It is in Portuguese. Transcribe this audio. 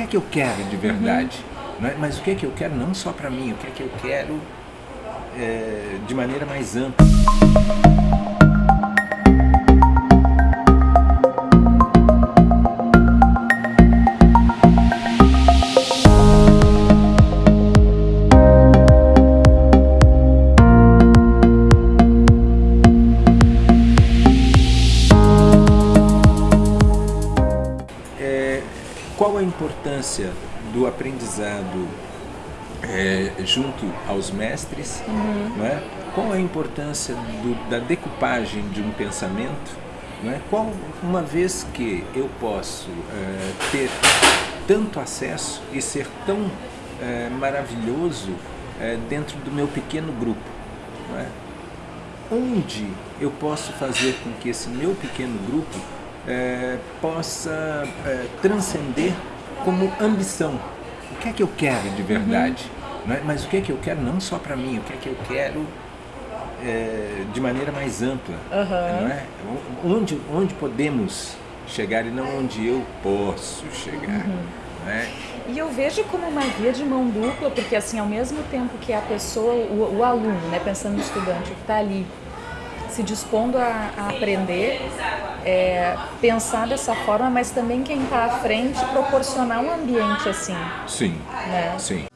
que é que eu quero de verdade? Uhum. Mas o que é que eu quero não só para mim, o que é que eu quero é, de maneira mais ampla. Qual a importância do aprendizado é, junto aos mestres? Uhum. Não é? Qual a importância do, da decupagem de um pensamento? Não é? Qual, uma vez que eu posso é, ter tanto acesso e ser tão é, maravilhoso é, dentro do meu pequeno grupo? É? Onde eu posso fazer com que esse meu pequeno grupo é, possa é, transcender como ambição. O que é que eu quero de verdade? Uhum. É? Mas o que é que eu quero não só para mim, o que é que eu quero é, de maneira mais ampla. Uhum. Não é? onde, onde podemos chegar e não onde eu posso chegar. Uhum. É? E eu vejo como uma via de mão dupla, porque assim, ao mesmo tempo que a pessoa, o, o aluno, né, pensando no estudante que está ali se dispondo a, a aprender, é, pensar dessa forma, mas também quem está à frente proporcionar um ambiente assim. Sim, né? sim.